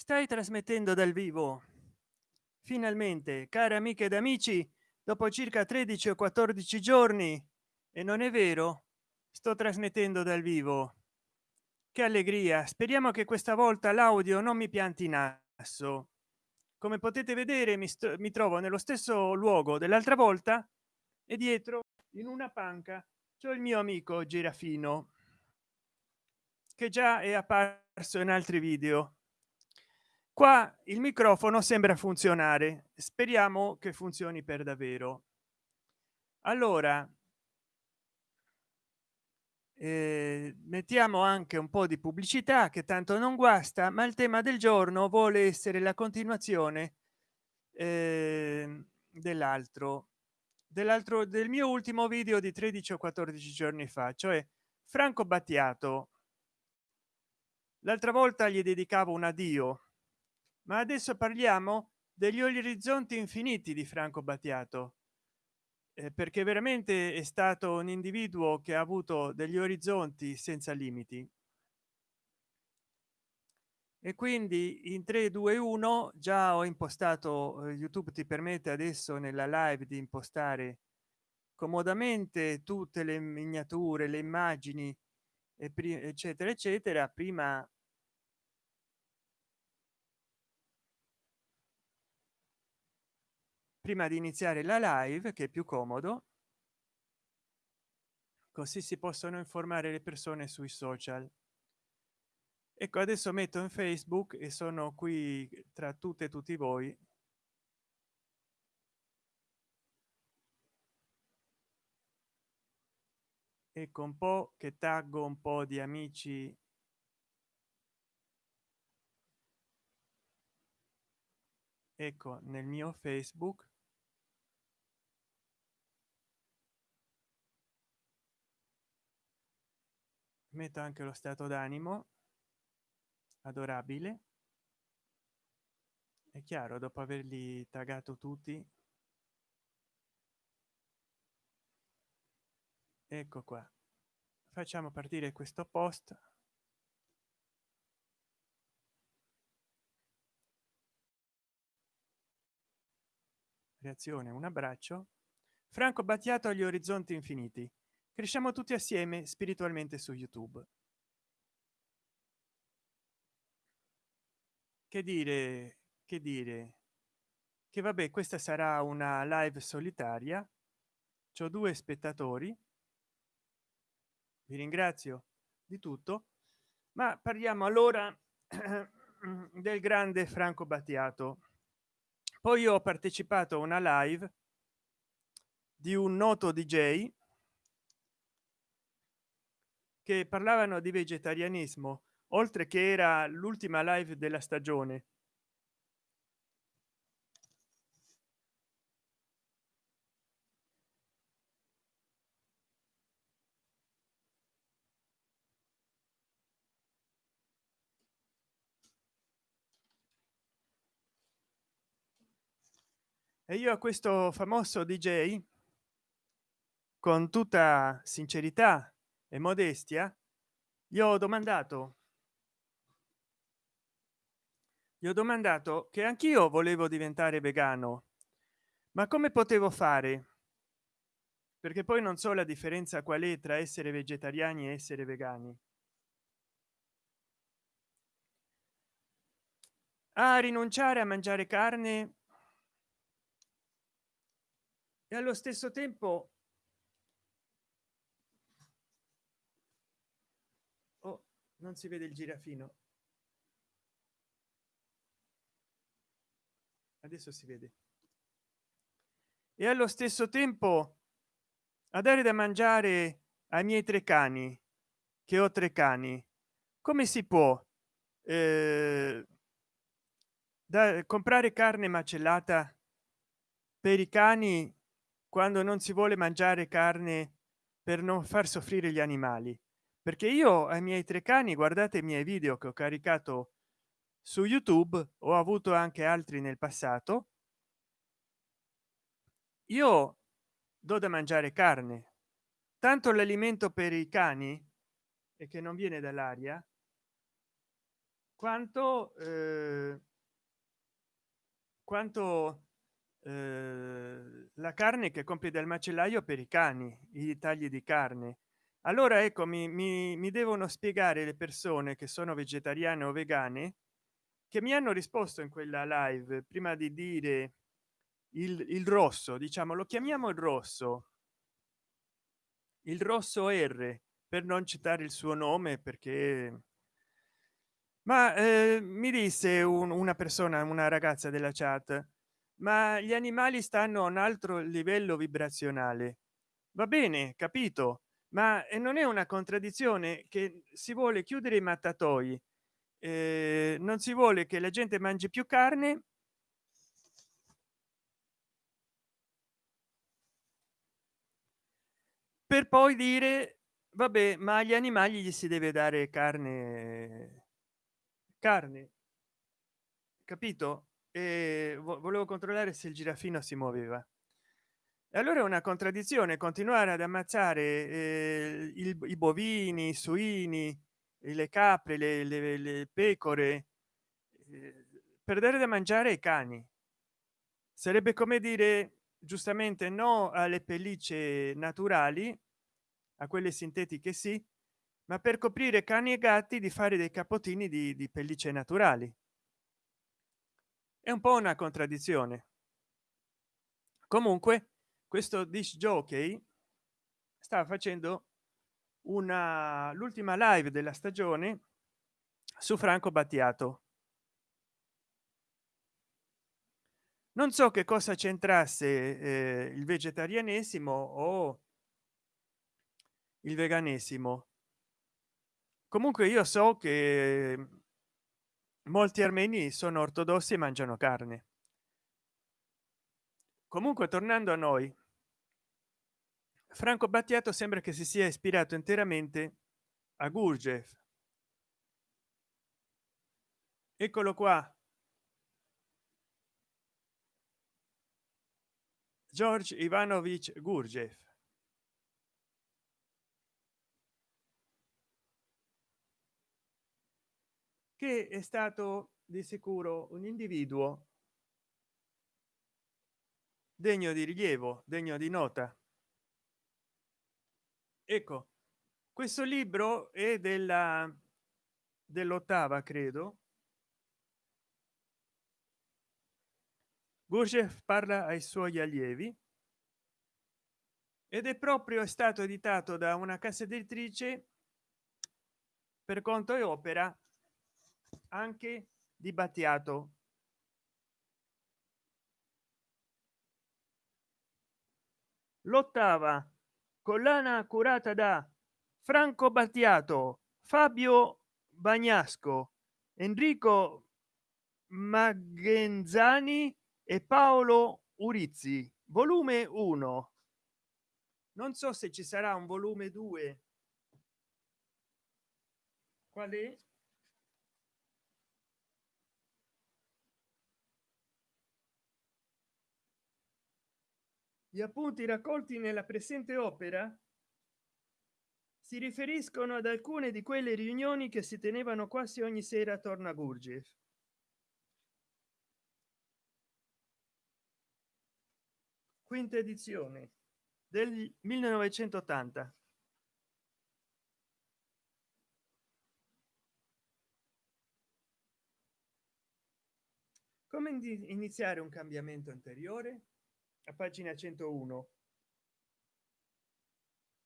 stai trasmettendo dal vivo. Finalmente cari amiche ed amici dopo circa 13 o 14 giorni e non è vero sto trasmettendo dal vivo. Che allegria speriamo che questa volta l'audio non mi pianti in asso. Come potete vedere mi, mi trovo nello stesso luogo dell'altra volta e dietro in una panca c'è il mio amico girafino che già è apparso in altri video qua il microfono sembra funzionare. Speriamo che funzioni per davvero. Allora eh, mettiamo anche un po di pubblicità che tanto non guasta ma il tema del giorno vuole essere la continuazione eh, dell'altro dell'altro del mio ultimo video di 13 o 14 giorni fa cioè franco battiato. L'altra volta gli dedicavo un addio ma adesso parliamo degli orizzonti infiniti di franco battiato. Eh, perché veramente è stato un individuo che ha avuto degli orizzonti senza limiti. E quindi in 3 2 1 già ho impostato eh, youtube ti permette adesso nella live di impostare comodamente tutte le miniature le immagini eccetera eccetera. Prima prima di iniziare la live che è più comodo così si possono informare le persone sui social. Ecco adesso metto in facebook e sono qui tra tutte e tutti voi. Ecco un po che taggo un po di amici. Ecco nel mio facebook metto anche lo stato d'animo. Adorabile. È chiaro dopo averli tagato tutti. Ecco qua. Facciamo partire questo post. Reazione un abbraccio. Franco battiato agli orizzonti infiniti cresciamo tutti assieme spiritualmente su youtube. Che dire che dire? Che vabbè questa sarà una live solitaria. Ho due spettatori. Vi ringrazio di tutto. Ma parliamo allora del grande franco battiato. Poi ho partecipato a una live di un noto dj che parlavano di vegetarianismo oltre che era l'ultima live della stagione. E io a questo famoso dj con tutta sincerità e modestia gli ho domandato gli ho domandato che anch'io volevo diventare vegano ma come potevo fare? Perché poi non so la differenza qual è tra essere vegetariani e essere vegani. A rinunciare a mangiare carne? E allo stesso tempo non si vede il girafino. Adesso si vede. E allo stesso tempo a dare da mangiare ai miei tre cani che ho tre cani come si può eh, da comprare carne macellata per i cani quando non si vuole mangiare carne per non far soffrire gli animali perché io ai miei tre cani guardate i miei video che ho caricato su youtube ho avuto anche altri nel passato. Io do da mangiare carne. Tanto l'alimento per i cani e che non viene dall'aria quanto eh, quanto eh, la carne che compie dal macellaio per i cani i tagli di carne allora ecco mi, mi, mi devono spiegare le persone che sono vegetariane o vegane che mi hanno risposto in quella live prima di dire il, il rosso diciamo lo chiamiamo il rosso. Il rosso r per non citare il suo nome perché ma eh, mi disse un, una persona una ragazza della chat ma gli animali stanno a un altro livello vibrazionale. Va bene capito ma non è una contraddizione che si vuole chiudere i mattatoi eh, non si vuole che la gente mangi più carne per poi dire vabbè ma agli animali gli si deve dare carne carne capito? E volevo controllare se il girafino si muoveva allora è una contraddizione continuare ad ammazzare eh, il, i bovini i suini le capre le, le, le pecore eh, per dare da mangiare ai cani. Sarebbe come dire giustamente no alle pellicce naturali a quelle sintetiche sì ma per coprire cani e gatti di fare dei capotini di, di pellicce naturali. È un po una contraddizione. Comunque questo disc jockey sta facendo una l'ultima live della stagione su franco battiato. Non so che cosa c'entrasse eh, il vegetarianesimo o il veganesimo. Comunque io so che molti armeni sono ortodossi e mangiano carne. Comunque tornando a noi franco battiato sembra che si sia ispirato interamente a gurgev eccolo qua. George ivanovich gurgev che è stato di sicuro un individuo degno di rilievo degno di nota ecco questo libro è della dell'ottava credo. Gurdjieff parla ai suoi allievi ed è proprio stato editato da una casa editrice per conto e opera anche di battiato. L'ottava collana curata da franco battiato fabio bagnasco enrico maggenzani e paolo urizzi. Volume 1 non so se ci sarà un volume 2 qual è gli appunti raccolti nella presente opera si riferiscono ad alcune di quelle riunioni che si tenevano quasi ogni sera attorno a Gurgiev quinta edizione del 1980 come iniziare un cambiamento anteriore a pagina 101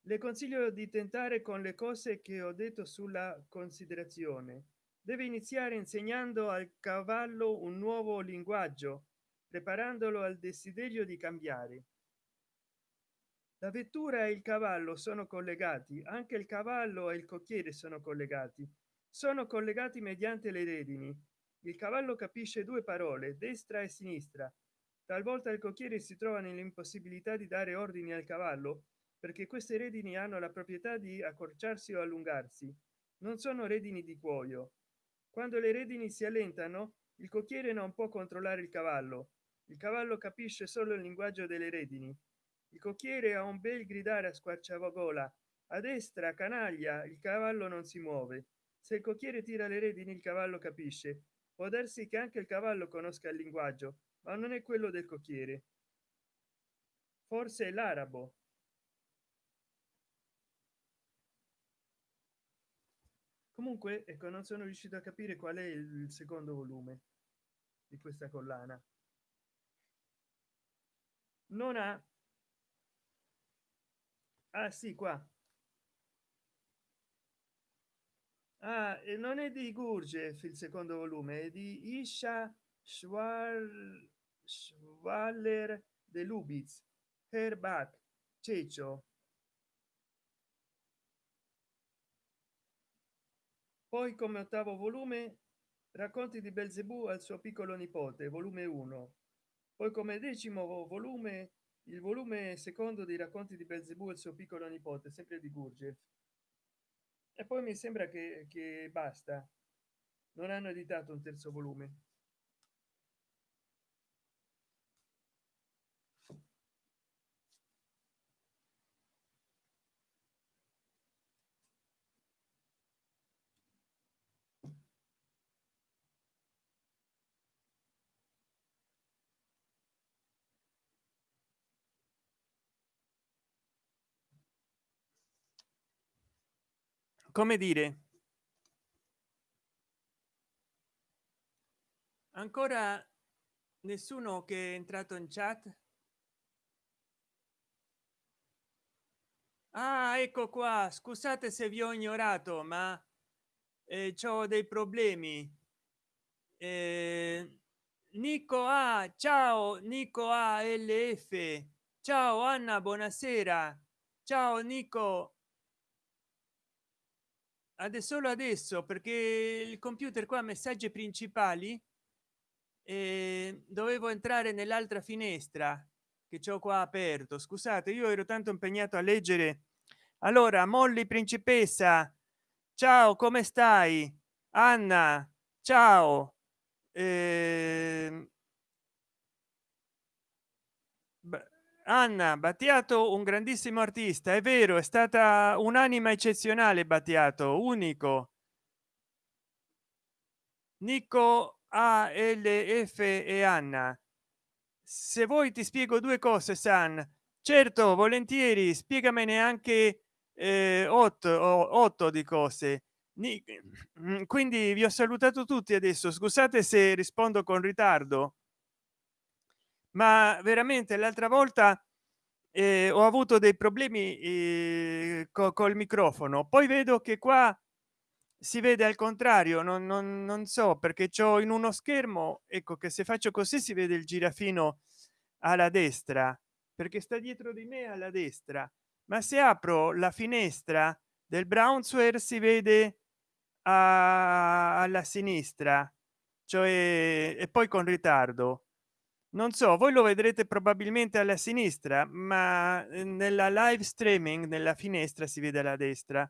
le consiglio di tentare con le cose che ho detto sulla considerazione. Deve iniziare insegnando al cavallo un nuovo linguaggio preparandolo al desiderio di cambiare. La vettura e il cavallo sono collegati anche il cavallo e il cocchiere sono collegati. Sono collegati mediante le redini. Il cavallo capisce due parole destra e sinistra talvolta il cocchiere si trova nell'impossibilità di dare ordini al cavallo perché queste redini hanno la proprietà di accorciarsi o allungarsi. Non sono redini di cuoio. Quando le redini si allentano il cocchiere non può controllare il cavallo. Il cavallo capisce solo il linguaggio delle redini. Il cocchiere ha un bel gridare a squarciagola. A destra canaglia il cavallo non si muove. Se il cocchiere tira le redini il cavallo capisce. Può darsi che anche il cavallo conosca il linguaggio ma non è quello del cocchiere. Forse è l'arabo. Comunque ecco non sono riuscito a capire qual è il secondo volume di questa collana. Non ha ah sì qua. Ah, non è di Gurgef il secondo volume è di Isha Schwar Schwaller de Lubitz Herbach Ceccio. Poi come ottavo volume racconti di belzebù al suo piccolo nipote volume 1 poi come decimo volume il volume secondo dei racconti di belzebù al suo piccolo nipote sempre di gurgef e poi mi sembra che, che basta. Non hanno editato un terzo volume come dire? Ancora nessuno che è entrato in chat? Ah ecco qua. Scusate se vi ho ignorato ma eh, ho dei problemi. Eh, nico a ciao. Nico a lf ciao anna buonasera. Ciao nico adesso solo adesso perché il computer qua messaggi principali e dovevo entrare nell'altra finestra che c'ho qua aperto. Scusate io ero tanto impegnato a leggere. Allora molly principessa ciao come stai? Anna ciao. Eh... Anna Battiato un grandissimo artista è vero è stata un'anima eccezionale Battiato unico. Nico a l f e Anna. Se vuoi ti spiego due cose san. Certo volentieri spiegamene anche eh, otto, otto di cose. Quindi vi ho salutato tutti adesso. Scusate se rispondo con ritardo ma veramente l'altra volta eh, ho avuto dei problemi eh, co col microfono. Poi vedo che qua si vede al contrario non, non, non so perché c'ho in uno schermo ecco che se faccio così si vede il girafino alla destra perché sta dietro di me alla destra. Ma se apro la finestra del brownsware si vede a, alla sinistra cioè e poi con ritardo non so voi lo vedrete probabilmente alla sinistra ma eh, nella live streaming nella finestra si vede alla destra.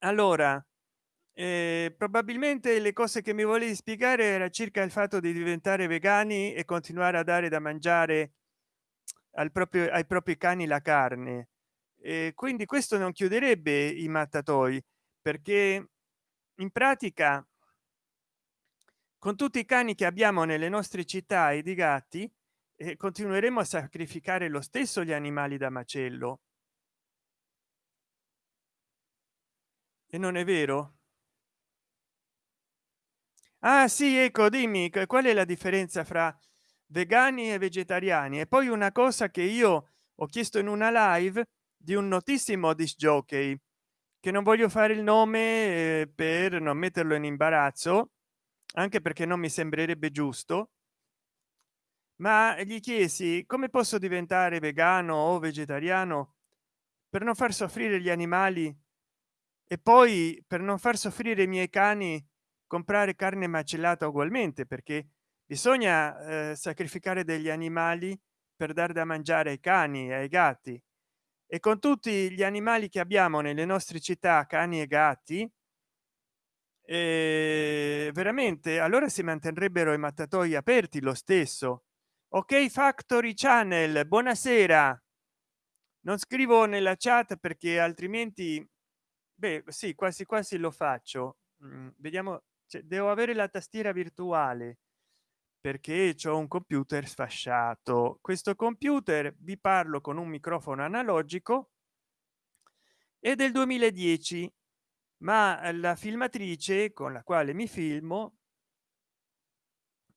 Allora eh, probabilmente le cose che mi volevi spiegare era circa il fatto di diventare vegani e continuare a dare da mangiare al proprio ai propri cani la carne. E quindi questo non chiuderebbe i mattatoi perché in pratica con tutti i cani che abbiamo nelle nostre città e di gatti eh, continueremo a sacrificare lo stesso gli animali da macello. E non è vero? Ah sì ecco dimmi qual è la differenza fra vegani e vegetariani? E poi una cosa che io ho chiesto in una live di un notissimo disc jockey che non voglio fare il nome eh, per non metterlo in imbarazzo anche perché non mi sembrerebbe giusto. Ma gli chiesi come posso diventare vegano o vegetariano per non far soffrire gli animali e poi per non far soffrire i miei cani comprare carne macellata ugualmente? Perché bisogna eh, sacrificare degli animali per dar da mangiare ai cani e ai gatti. E con tutti gli animali che abbiamo nelle nostre città cani e gatti eh, veramente allora si mantendrebbero i mattatoi aperti lo stesso. Ok factory channel buonasera. Non scrivo nella chat perché altrimenti beh sì quasi quasi lo faccio. Mm, vediamo cioè, devo avere la tastiera virtuale perché c'è un computer sfasciato. Questo computer vi parlo con un microfono analogico è del 2010 ma la filmatrice con la quale mi filmo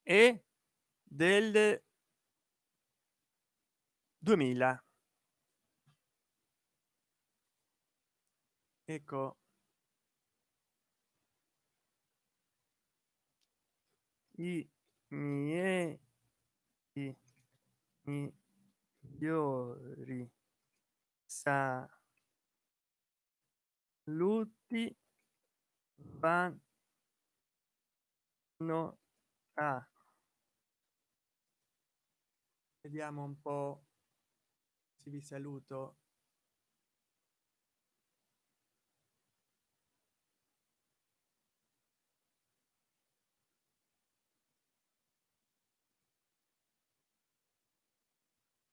è del 2000 ecco i miei migliori saluti vanno a. Vediamo un po se vi saluto.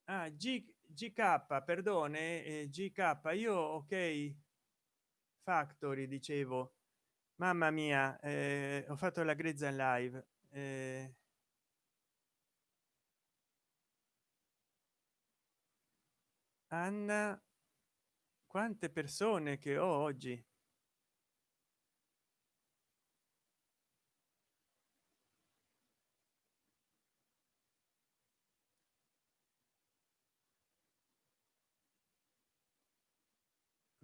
Ah, G, gk perdone eh, gk io ok factory dicevo. Mamma mia eh, ho fatto la grezza in live eh, anna quante persone che ho oggi?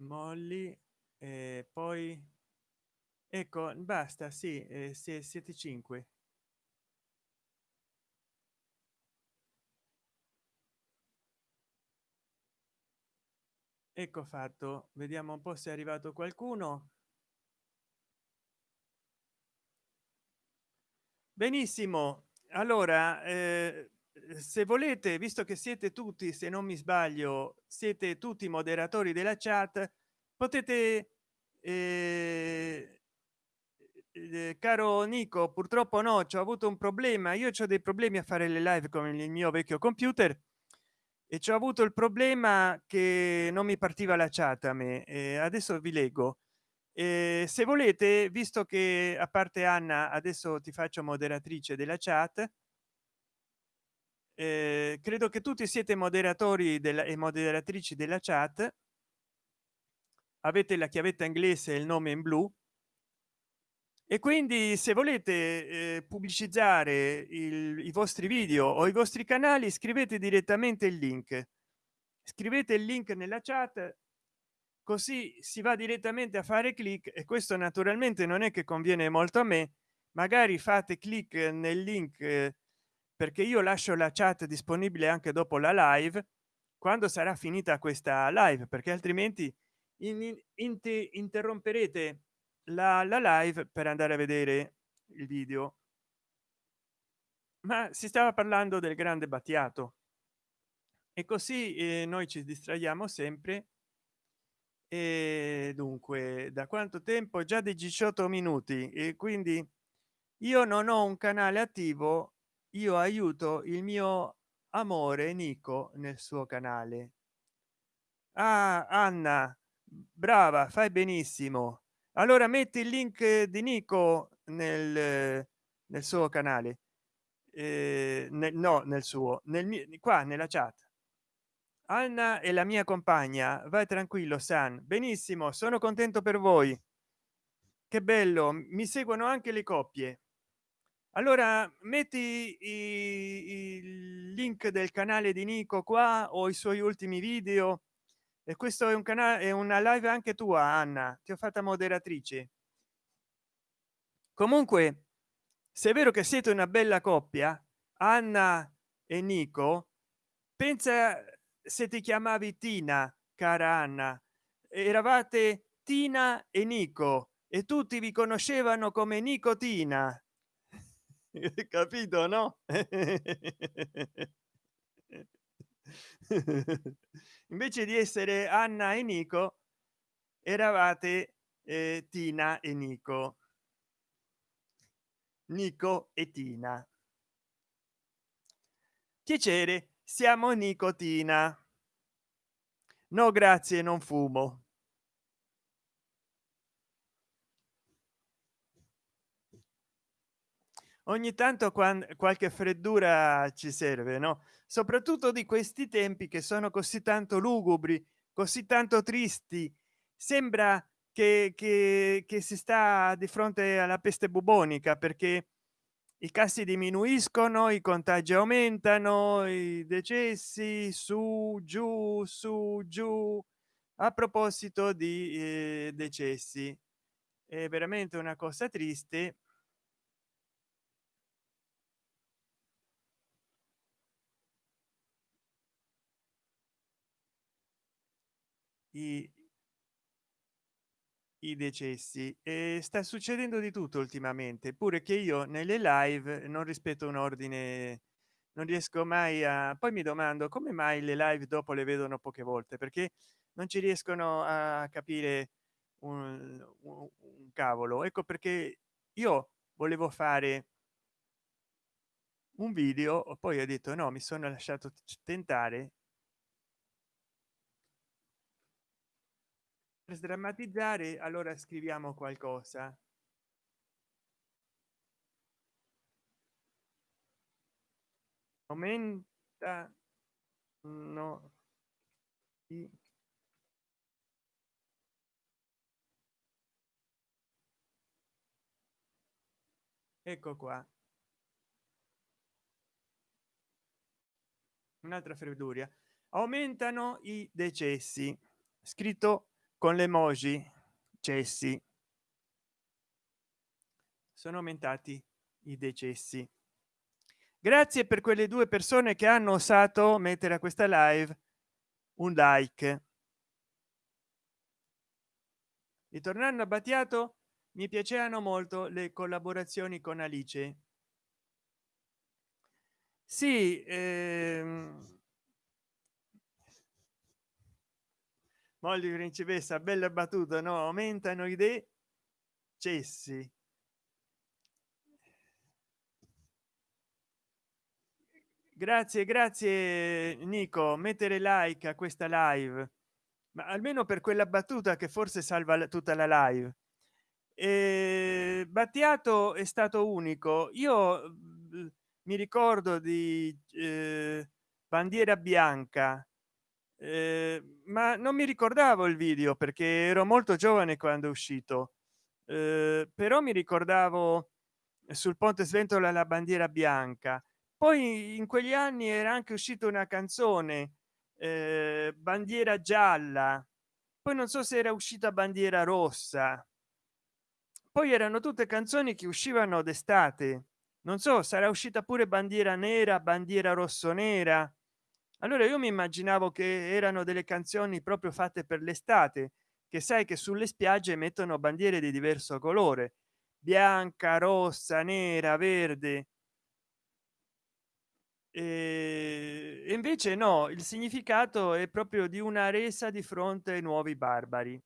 Molly e poi ecco basta sì eh, siete cinque. Ecco fatto vediamo un po se è arrivato qualcuno. Benissimo allora eh, se volete visto che siete tutti se non mi sbaglio siete tutti moderatori della chat potete eh, eh, caro nico purtroppo no ci ho avuto un problema. Io ho dei problemi a fare le live con il mio vecchio computer e ci ho avuto il problema che non mi partiva la chat a me. E adesso vi leggo. E se volete visto che a parte anna adesso ti faccio moderatrice della chat eh, credo che tutti siete moderatori della e moderatrici della chat avete la chiavetta inglese il nome in blu? E quindi se volete eh, pubblicizzare il, i vostri video o i vostri canali scrivete direttamente il link. Scrivete il link nella chat così si va direttamente a fare clic e questo naturalmente non è che conviene molto a me. Magari fate clic nel link eh, perché io lascio la chat disponibile anche dopo la live quando sarà finita questa live perché altrimenti in, in, interromperete la, la live per andare a vedere il video. Ma si stava parlando del grande battiato. E così eh, noi ci distraiamo sempre. E dunque da quanto tempo? Già di 18 minuti. E quindi io non ho un canale attivo io aiuto il mio amore nico nel suo canale. Ah, anna brava fai benissimo. Allora metti il link di nico nel, nel suo canale. Eh, nel, no nel suo nel qua nella chat. Anna è la mia compagna vai tranquillo san. Benissimo sono contento per voi. Che bello mi seguono anche le coppie. Allora metti il link del canale di nico qua o i suoi ultimi video e questo è un canale è una live anche tua anna ti ho fatta moderatrice comunque se è vero che siete una bella coppia anna e nico pensa se ti chiamavi tina cara anna. Eravate tina e nico e tutti vi conoscevano come nicotina capito no invece di essere anna e nico eravate eh, tina e nico. Nico e tina. Piacere siamo nicotina no grazie non fumo ogni tanto quando qualche freddura ci serve no? Soprattutto di questi tempi che sono così tanto lugubri così tanto tristi. Sembra che, che, che si sta di fronte alla peste bubonica perché i casi diminuiscono i contagi aumentano i decessi su giù su giù a proposito di eh, decessi. È veramente una cosa triste i, i decessi. E sta succedendo di tutto ultimamente pure che io nelle live non rispetto un ordine non riesco mai a poi mi domando come mai le live dopo le vedono poche volte perché non ci riescono a capire un, un, cavolo. Ecco perché io volevo fare un video poi ho detto no mi sono lasciato tentare per sdrammatizzare allora scriviamo qualcosa. Aumenta no ecco qua. Un'altra freddura. Aumentano i decessi. Scritto con le emoji cessi. Sono aumentati i decessi. Grazie per quelle due persone che hanno osato mettere a questa live un like. Ritornando a battiato mi piacevano molto le collaborazioni con alice. Sì ehm... moglie principessa bella battuta no aumentano idee cessi. Grazie grazie nico. Mettere like a questa live. Ma almeno per quella battuta che forse salva tutta la live. E battiato è stato unico. Io mi ricordo di eh, bandiera bianca eh, ma non mi ricordavo il video perché ero molto giovane quando è uscito. Eh, però mi ricordavo sul ponte sventola la bandiera bianca. Poi in quegli anni era anche uscita una canzone eh, bandiera gialla. Poi non so se era uscita bandiera rossa. Poi erano tutte canzoni che uscivano d'estate. Non so sarà uscita pure bandiera nera bandiera rosso nera allora io mi immaginavo che erano delle canzoni proprio fatte per l'estate che sai che sulle spiagge mettono bandiere di diverso colore bianca rossa nera verde. E invece no il significato è proprio di una resa di fronte ai nuovi barbari.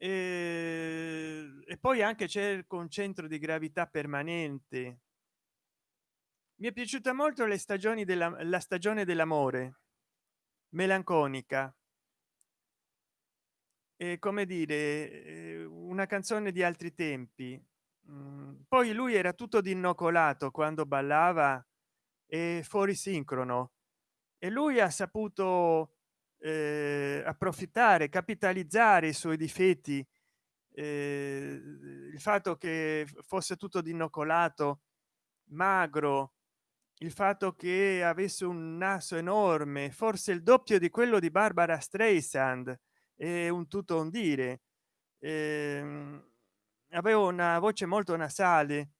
E, e poi anche c'è il concentro di gravità permanente mi è piaciuta molto le stagioni della la stagione dell'amore. Melanconica. E come dire una canzone di altri tempi. Mm, poi lui era tutto d'innocolato quando ballava e fuori sincrono. E lui ha saputo eh, approfittare capitalizzare i suoi difetti eh, il fatto che fosse tutto d'innocolato magro il fatto che avesse un naso enorme forse il doppio di quello di barbara streisand è un tutto un dire. Eh, avevo una voce molto nasale.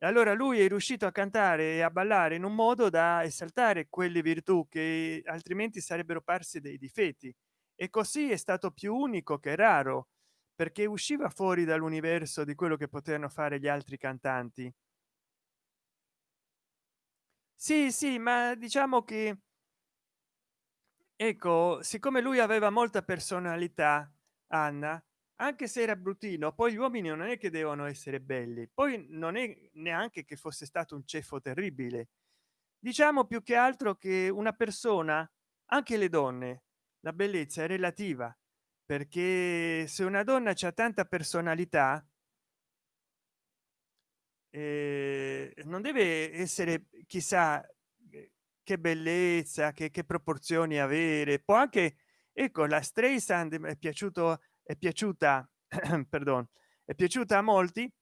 Allora lui è riuscito a cantare e a ballare in un modo da esaltare quelle virtù che altrimenti sarebbero parsi dei difetti. E così è stato più unico che raro perché usciva fuori dall'universo di quello che potevano fare gli altri cantanti sì sì ma diciamo che ecco siccome lui aveva molta personalità anna anche se era bruttino poi gli uomini non è che devono essere belli poi non è neanche che fosse stato un ceffo terribile. Diciamo più che altro che una persona anche le donne la bellezza è relativa perché se una donna c'ha tanta personalità eh, non deve essere chissà che bellezza che, che proporzioni avere. Può anche ecco la Streisand è piaciuto è piaciuta perdon è piaciuta a molti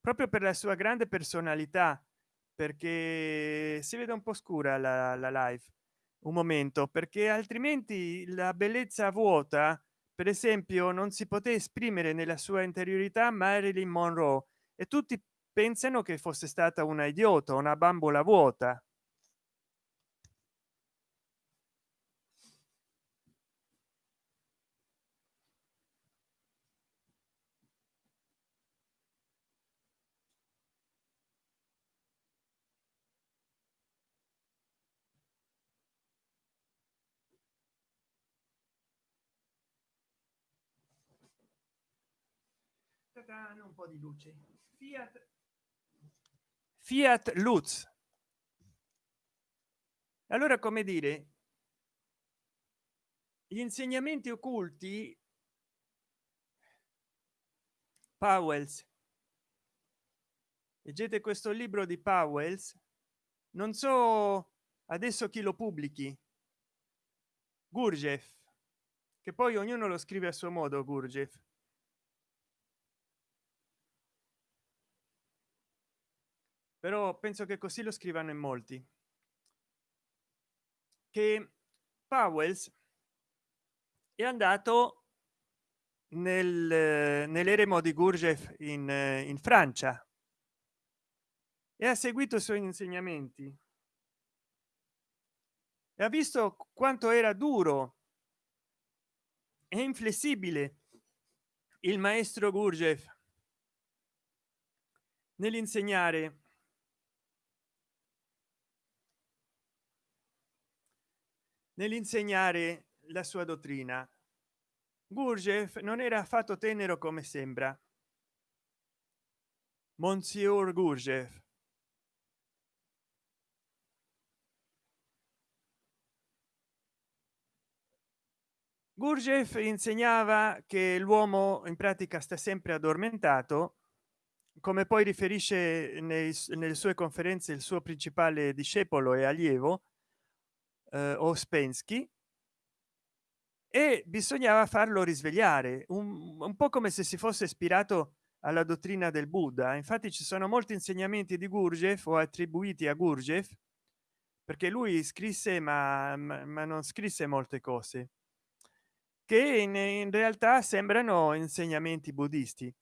proprio per la sua grande personalità perché si vede un po scura la, la live un momento perché altrimenti la bellezza vuota per esempio non si poté esprimere nella sua interiorità marilyn monroe e tutti pensano che fosse stata una idiota una bambola vuota. Un po di luce. Fiat fiat lutz. Allora come dire gli insegnamenti occulti powells. Leggete questo libro di powells. Non so adesso chi lo pubblichi. Gurjev che poi ognuno lo scrive a suo modo gurjev però penso che così lo scrivano in molti. Che powells è andato nel nell'eremo di gurjev in, in francia e ha seguito i suoi insegnamenti. E ha visto quanto era duro e inflessibile il maestro gurjev nell'insegnare nell'insegnare la sua dottrina. Gurjev non era affatto tenero come sembra. Monsieur gurjev. Gurjev insegnava che l'uomo in pratica sta sempre addormentato come poi riferisce nei, nelle sue conferenze il suo principale discepolo e allievo eh, Ospensky e bisognava farlo risvegliare un, un po come se si fosse ispirato alla dottrina del buddha. Infatti ci sono molti insegnamenti di gurjev o attribuiti a gurjev perché lui scrisse ma, ma, ma non scrisse molte cose che in, in, realtà sembrano insegnamenti buddisti.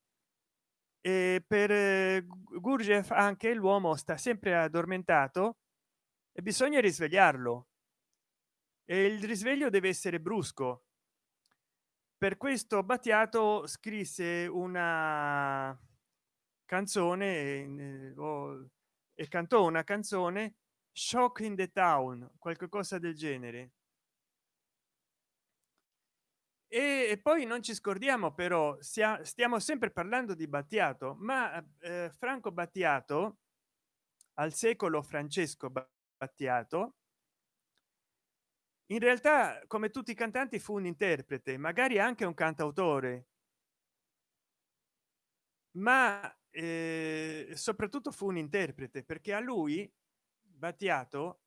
E per eh, gurjev anche l'uomo sta sempre addormentato e bisogna risvegliarlo e il risveglio deve essere brusco. Per questo battiato scrisse una canzone e cantò una canzone shock in the town qualche cosa del genere. E poi non ci scordiamo però stiamo sempre parlando di battiato ma eh, franco battiato al secolo francesco battiato in realtà come tutti i cantanti fu un interprete magari anche un cantautore. Ma eh, soprattutto fu un interprete perché a lui battiato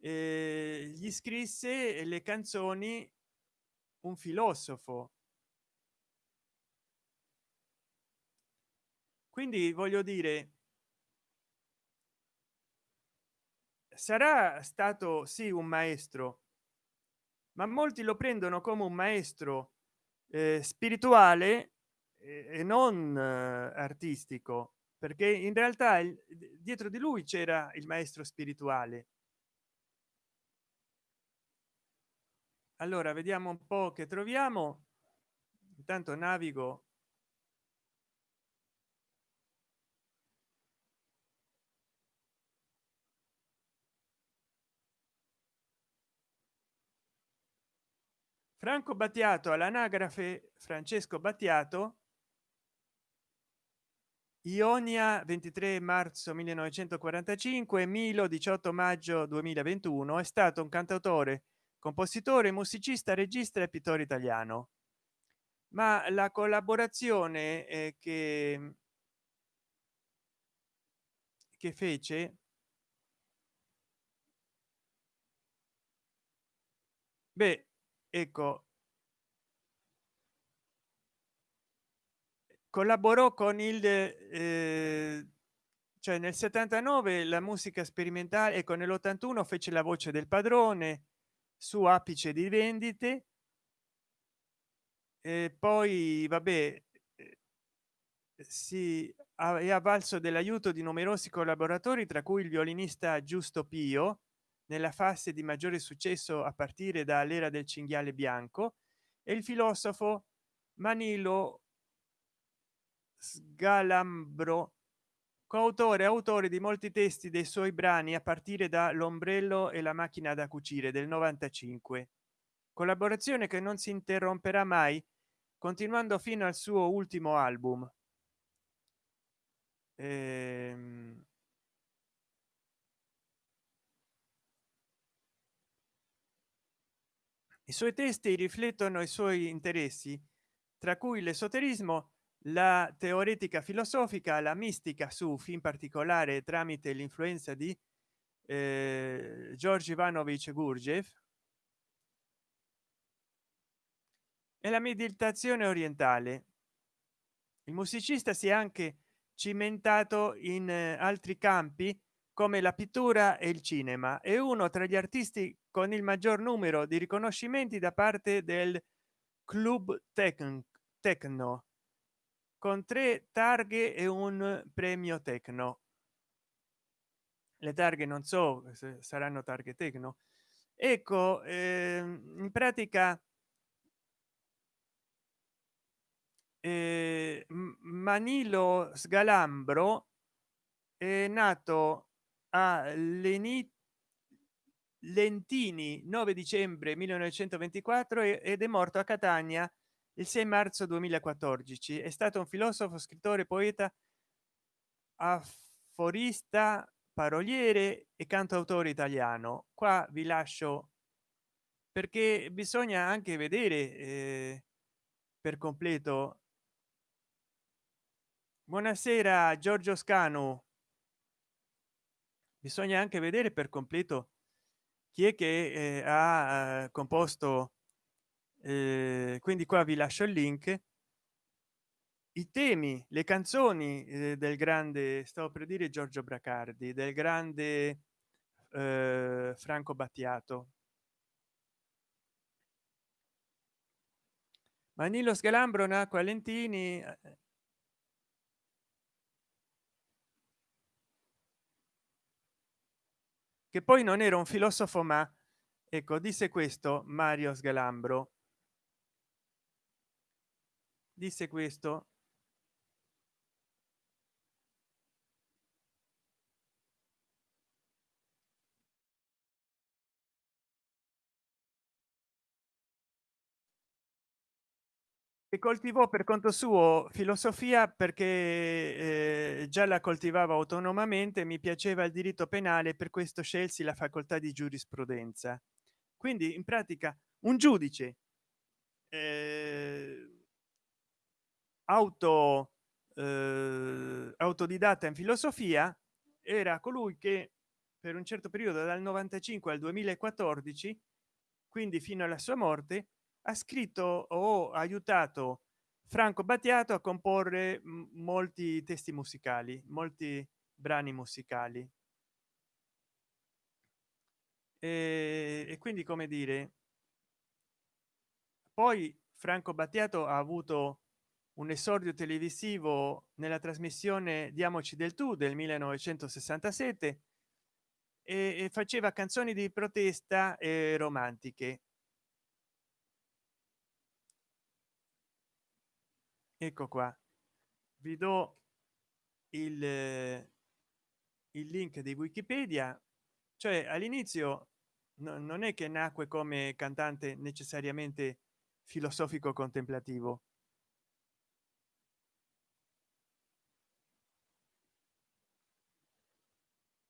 eh, gli scrisse le canzoni un filosofo. Quindi voglio dire sarà stato sì un maestro ma molti lo prendono come un maestro eh, spirituale e non eh, artistico perché in realtà il, dietro di lui c'era il maestro spirituale. Allora vediamo un po che troviamo. Intanto navigo franco battiato all'anagrafe francesco battiato ionia 23 marzo 1945 milo 18 maggio 2021 è stato un cantautore compositore musicista regista e pittore italiano. Ma la collaborazione eh, che che fece beh ecco. Collaborò con il eh, cioè nel 79 la musica sperimentale e con nell'81 fece la voce del padrone su apice di vendite. E poi vabbè si è avvalso dell'aiuto di numerosi collaboratori tra cui il violinista giusto pio nella fase di maggiore successo a partire dall'era del cinghiale bianco e il filosofo manilo sgalambro coautore autore di molti testi dei suoi brani a partire da l'ombrello e la macchina da cucire del 95 collaborazione che non si interromperà mai continuando fino al suo ultimo album. Ehm... i suoi testi riflettono i suoi interessi tra cui l'esoterismo la teoretica filosofica la mistica sufi in particolare tramite l'influenza di eh, George Ivanovich Gurdjieff. E la meditazione orientale. Il musicista si è anche cimentato in eh, altri campi come la pittura e il cinema. È uno tra gli artisti con il maggior numero di riconoscimenti da parte del club tecno con tre targhe e un premio tecno le targhe non so se saranno targhe tecno ecco eh, in pratica eh, manilo sgalambro è nato a lenit lentini 9 dicembre 1924 ed è morto a catania il 6 marzo 2014 è stato un filosofo scrittore poeta aforista paroliere e cantautore italiano. Qua vi lascio perché bisogna anche vedere eh, per completo. Buonasera giorgio scanu. Bisogna anche vedere per completo chi è che eh, ha eh, composto eh, quindi qua vi lascio il link. I temi le canzoni eh, del grande stavo per dire giorgio bracardi del grande eh, franco battiato. Manilo scalambro nacque a lentini che poi non era un filosofo ma ecco disse questo mario sgalambro disse questo e coltivò per conto suo filosofia perché eh, già la coltivava autonomamente mi piaceva il diritto penale per questo scelsi la facoltà di giurisprudenza. Quindi in pratica un giudice eh, auto eh, autodidatta in filosofia era colui che per un certo periodo dal 95 al 2014 quindi fino alla sua morte ha scritto o aiutato franco battiato a comporre molti testi musicali molti brani musicali. E, e quindi come dire poi franco battiato ha avuto un esordio televisivo nella trasmissione diamoci del tu del 1967 e, faceva canzoni di protesta e romantiche ecco qua. Vi do il, il link di wikipedia. Cioè all'inizio no, non è che nacque come cantante necessariamente filosofico contemplativo.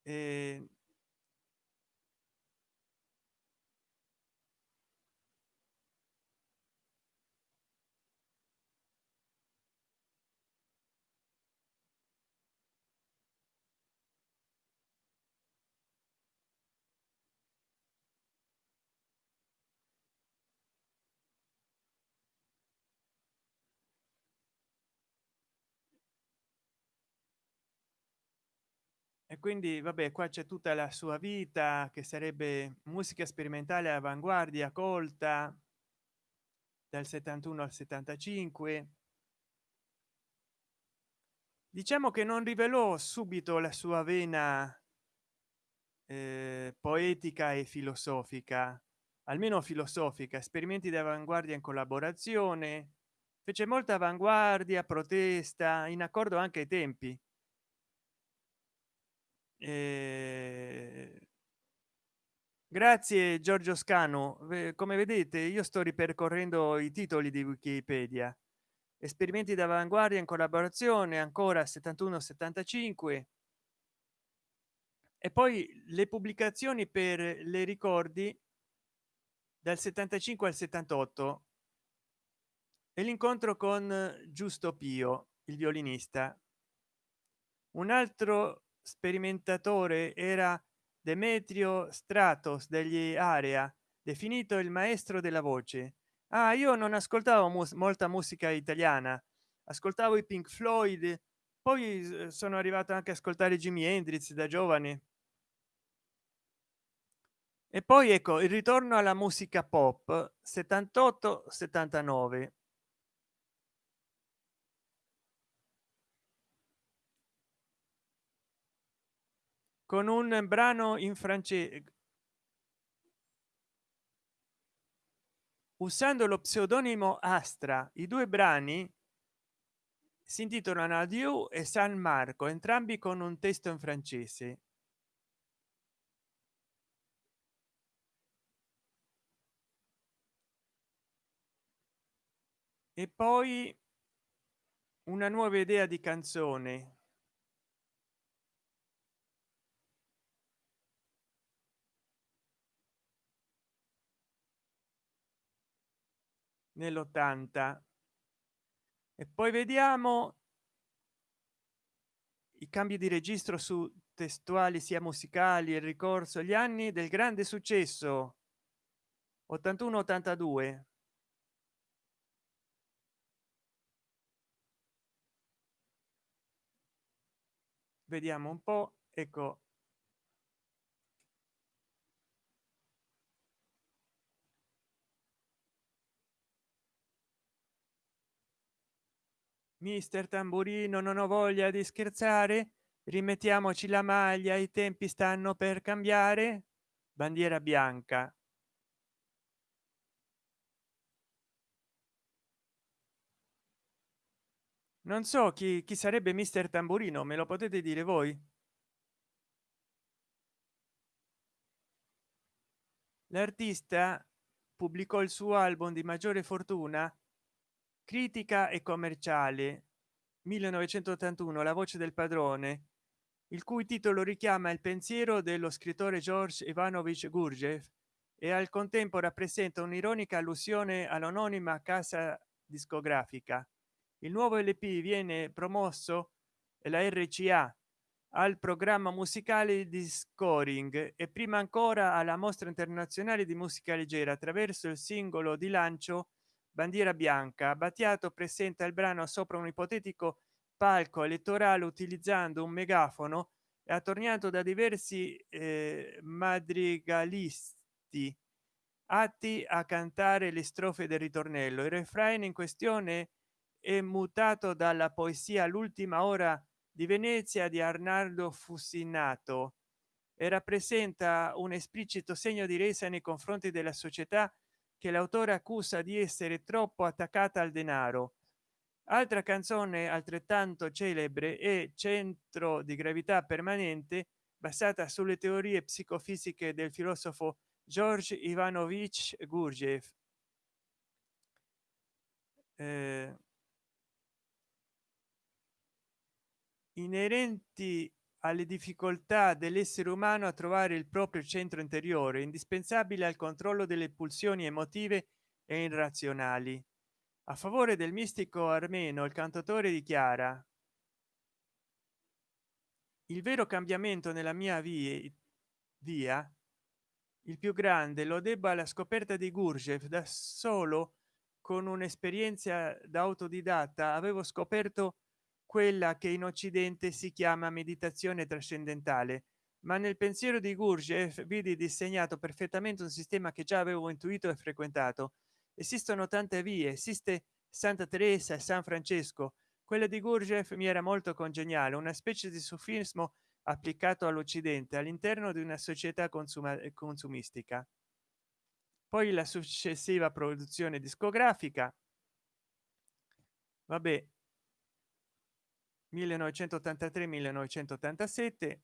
E quindi vabbè qua c'è tutta la sua vita che sarebbe musica sperimentale avanguardia colta dal 71 al 75 diciamo che non rivelò subito la sua vena eh, poetica e filosofica almeno filosofica esperimenti di avanguardia in collaborazione fece molta avanguardia protesta in accordo anche ai tempi grazie giorgio scano come vedete io sto ripercorrendo i titoli di wikipedia. Esperimenti d'avanguardia in collaborazione ancora 71 75 e poi le pubblicazioni per le ricordi dal 75 al 78 e l'incontro con giusto pio il violinista. Un altro sperimentatore era demetrio stratos degli area definito il maestro della voce. Ah io non ascoltavo mus molta musica italiana. Ascoltavo i pink floyd poi sono arrivato anche a ascoltare jimi hendrix da giovane. E poi ecco il ritorno alla musica pop 78 79 con un brano in francese. Usando lo pseudonimo astra i due brani si intitolano adieu e san marco entrambi con un testo in francese. E poi una nuova idea di canzone nell'80 e poi vediamo i cambi di registro su testuali sia musicali e ricorso gli anni del grande successo. 81 82 vediamo un po ecco mister tamburino non ho voglia di scherzare. Rimettiamoci la maglia i tempi stanno per cambiare. Bandiera bianca. Non so chi, chi sarebbe mister tamburino me lo potete dire voi? L'artista pubblicò il suo album di maggiore fortuna critica e commerciale 1981 la voce del padrone il cui titolo richiama il pensiero dello scrittore george ivanovich gurgev e al contempo rappresenta un'ironica allusione all'anonima casa discografica. Il nuovo lp viene promosso e la rca al programma musicale di scoring e prima ancora alla mostra internazionale di musica leggera attraverso il singolo di lancio bandiera bianca. Battiato presenta il brano sopra un ipotetico palco elettorale utilizzando un megafono e attorniato da diversi eh, madrigalisti atti a cantare le strofe del ritornello. Il refrain in questione è mutato dalla poesia l'ultima ora di venezia di arnaldo fussinato e rappresenta un esplicito segno di resa nei confronti della società che l'autore accusa di essere troppo attaccata al denaro. Altra canzone altrettanto celebre è centro di gravità permanente basata sulle teorie psicofisiche del filosofo george ivanovich gurgev eh, inerenti alle difficoltà dell'essere umano a trovare il proprio centro interiore indispensabile al controllo delle pulsioni emotive e irrazionali. A favore del mistico armeno il cantatore dichiara il vero cambiamento nella mia via via il più grande lo debba alla scoperta di gurgev da solo con un'esperienza da autodidatta avevo scoperto quella che in occidente si chiama meditazione trascendentale ma nel pensiero di gurdjieff vidi disegnato perfettamente un sistema che già avevo intuito e frequentato. Esistono tante vie esiste santa teresa e san francesco. Quella di gurdjieff mi era molto congeniale una specie di sufismo applicato all'occidente all'interno di una società consuma consumistica. Poi la successiva produzione discografica. Vabbè 1983 1987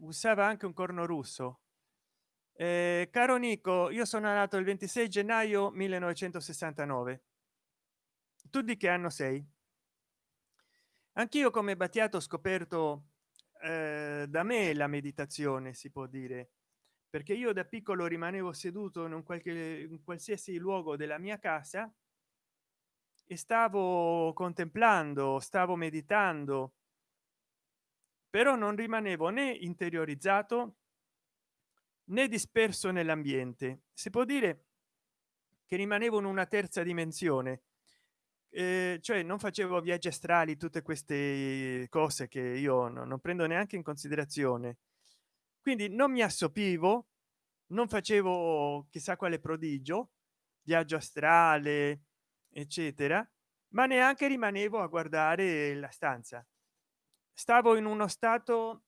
usava anche un corno russo. Eh, caro nico io sono nato il 26 gennaio 1969 tu di che anno sei? Anch'io come battiato ho scoperto eh, da me la meditazione si può dire perché io da piccolo rimanevo seduto in un qualche in qualsiasi luogo della mia casa e stavo contemplando stavo meditando però non rimanevo né interiorizzato né disperso nell'ambiente. Si può dire che rimanevo in una terza dimensione eh, cioè non facevo viaggi astrali tutte queste cose che io no, non prendo neanche in considerazione quindi non mi assopivo non facevo chissà quale prodigio viaggio astrale eccetera ma neanche rimanevo a guardare la stanza. Stavo in uno stato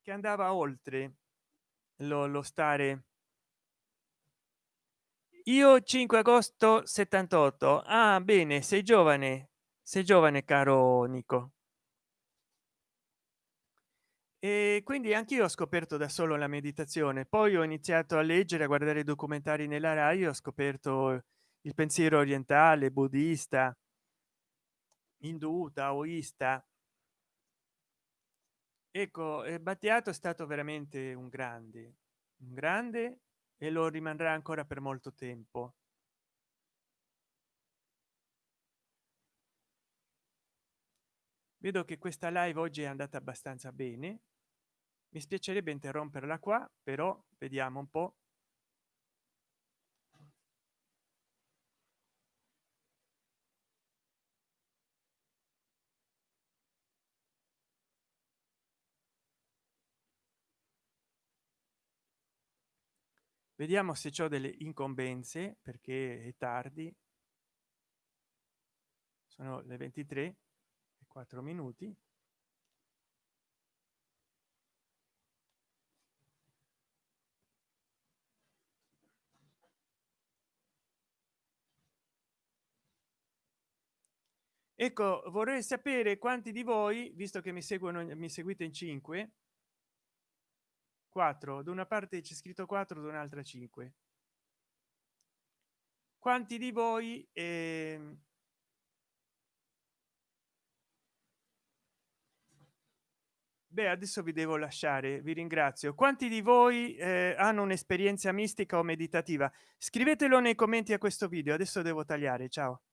che andava oltre lo, lo stare. Io 5 agosto 78 ah bene sei giovane sei giovane caro nico e quindi anche io ho scoperto da solo la meditazione. Poi ho iniziato a leggere a guardare documentari nella rai ho scoperto il pensiero orientale buddista indù taoista. Ecco battiato è stato veramente un grande un grande e lo rimarrà ancora per molto tempo. Vedo che questa live oggi è andata abbastanza bene mi spiacerebbe interromperla qua però vediamo un po. Vediamo se ho delle incombenze perché è tardi. Sono le 23 e 4 minuti ecco vorrei sapere quanti di voi visto che mi seguono mi seguite in 5 4 da una parte c'è scritto 4 da un'altra 5 quanti di voi eh... beh adesso vi devo lasciare vi ringrazio. Quanti di voi eh, hanno un'esperienza mistica o meditativa? Scrivetelo nei commenti a questo video adesso devo tagliare ciao